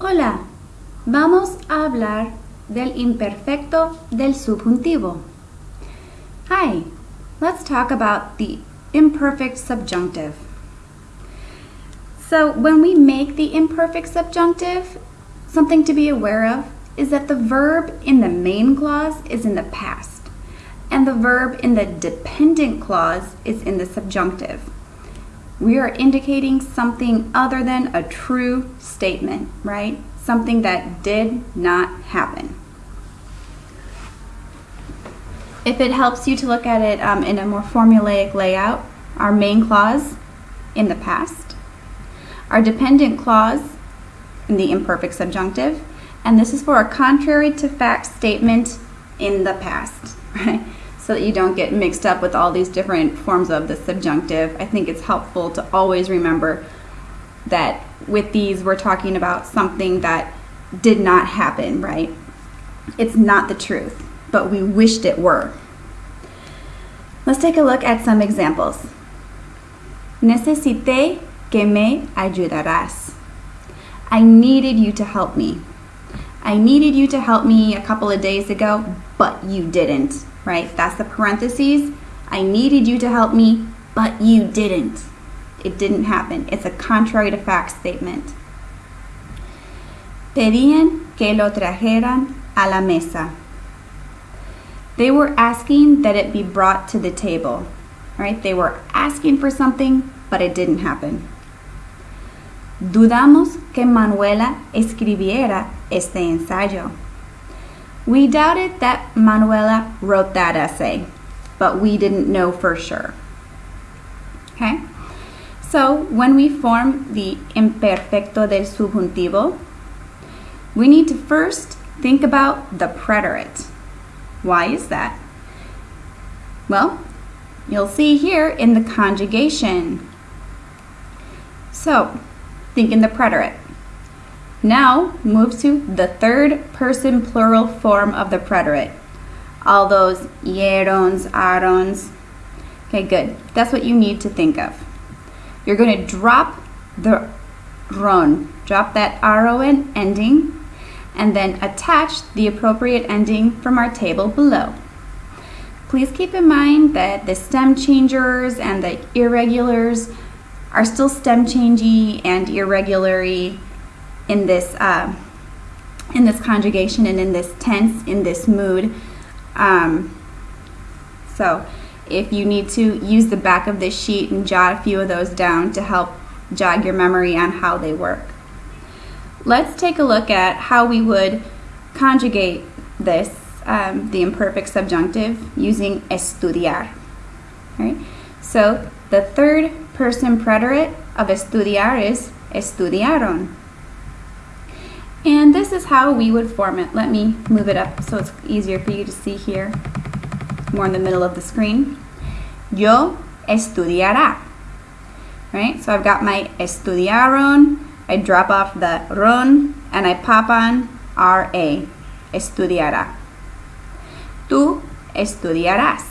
Hola, vamos a hablar del imperfecto del subjuntivo. Hi, let's talk about the imperfect subjunctive. So when we make the imperfect subjunctive, something to be aware of is that the verb in the main clause is in the past and the verb in the dependent clause is in the subjunctive. We are indicating something other than a true statement, right? Something that did not happen. If it helps you to look at it um, in a more formulaic layout, our main clause in the past, our dependent clause in the imperfect subjunctive, and this is for a contrary to fact statement in the past, right? So that you don't get mixed up with all these different forms of the subjunctive. I think it's helpful to always remember that with these we're talking about something that did not happen, right? It's not the truth, but we wished it were. Let's take a look at some examples. Necesité que me ayudarás. I needed you to help me. I needed you to help me a couple of days ago, but you didn't, right? That's the parentheses. I needed you to help me, but you didn't. It didn't happen. It's a contrary to fact statement. Pedían que lo trajeran a la mesa. They were asking that it be brought to the table, right? They were asking for something, but it didn't happen. Dudamos que Manuela escribiera este ensayo. We doubted that Manuela wrote that essay, but we didn't know for sure. Okay? So, when we form the imperfecto del subjuntivo, we need to first think about the preterite. Why is that? Well, you'll see here in the conjugation. So, think in the preterite. Now, move to the third person plural form of the preterite. All those ierons, arons. Okay, good. That's what you need to think of. You're going to drop the ron, drop that ron ending, and then attach the appropriate ending from our table below. Please keep in mind that the stem changers and the irregulars are still stem changey and irregularly in this uh, in this conjugation and in this tense, in this mood. Um, so if you need to use the back of this sheet and jot a few of those down to help jog your memory on how they work. Let's take a look at how we would conjugate this, um, the imperfect subjunctive, using estudiar. Right? So the third person preterite of estudiar is estudiaron. And this is how we would form it. Let me move it up so it's easier for you to see here, more in the middle of the screen. Yo estudiará. Right? So I've got my estudiaron, I drop off the ron and I pop on RA, estudiará. Tú estudiarás.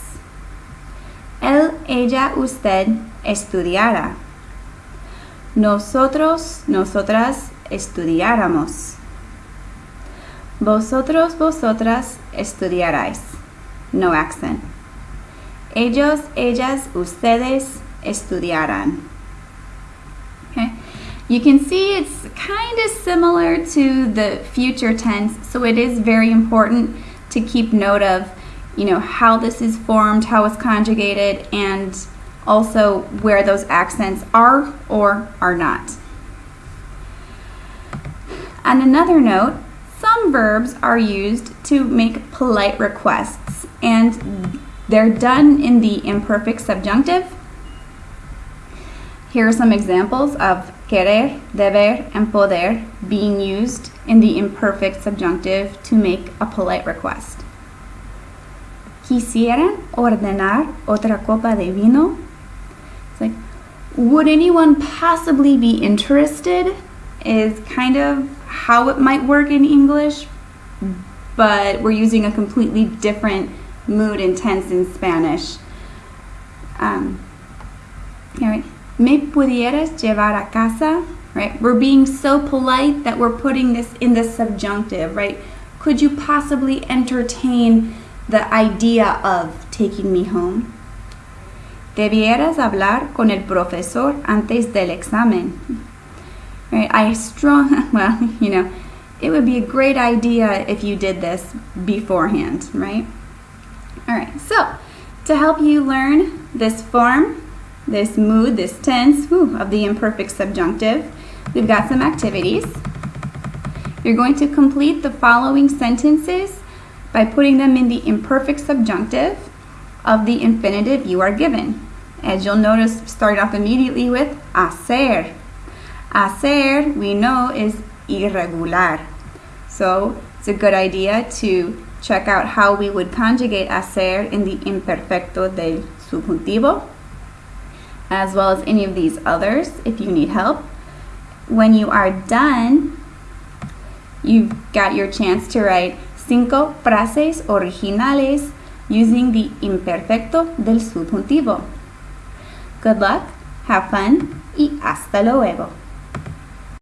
Él, ella, usted estudiará. Nosotros, nosotras estudiáramos. Vosotros, vosotras estudiaráis. No accent. Ellos, ellas, ustedes estudiarán. Okay. You can see it's kind of similar to the future tense, so it is very important to keep note of, you know, how this is formed, how it's conjugated, and also where those accents are or are not. On another note, some verbs are used to make polite requests, and they're done in the imperfect subjunctive. Here are some examples of querer, deber, and poder being used in the imperfect subjunctive to make a polite request. Quisieran ordenar otra copa de vino? Would anyone possibly be interested? Is kind of how it might work in English, but we're using a completely different mood and tense in Spanish. Um, right. ¿Me pudieras llevar a casa? right? We're being so polite that we're putting this in the subjunctive, right? Could you possibly entertain the idea of taking me home? Debieras hablar con el profesor antes del examen. Right? I strong, well, you know, it would be a great idea if you did this beforehand, right? All right, so to help you learn this form, this mood, this tense whew, of the imperfect subjunctive, we've got some activities. You're going to complete the following sentences by putting them in the imperfect subjunctive of the infinitive you are given. As you'll notice, start off immediately with hacer. Hacer, we know, is irregular. So it's a good idea to check out how we would conjugate hacer in the imperfecto del subjuntivo, as well as any of these others if you need help. When you are done, you've got your chance to write cinco frases originales using the imperfecto del subjuntivo. Good luck, have fun y hasta luego.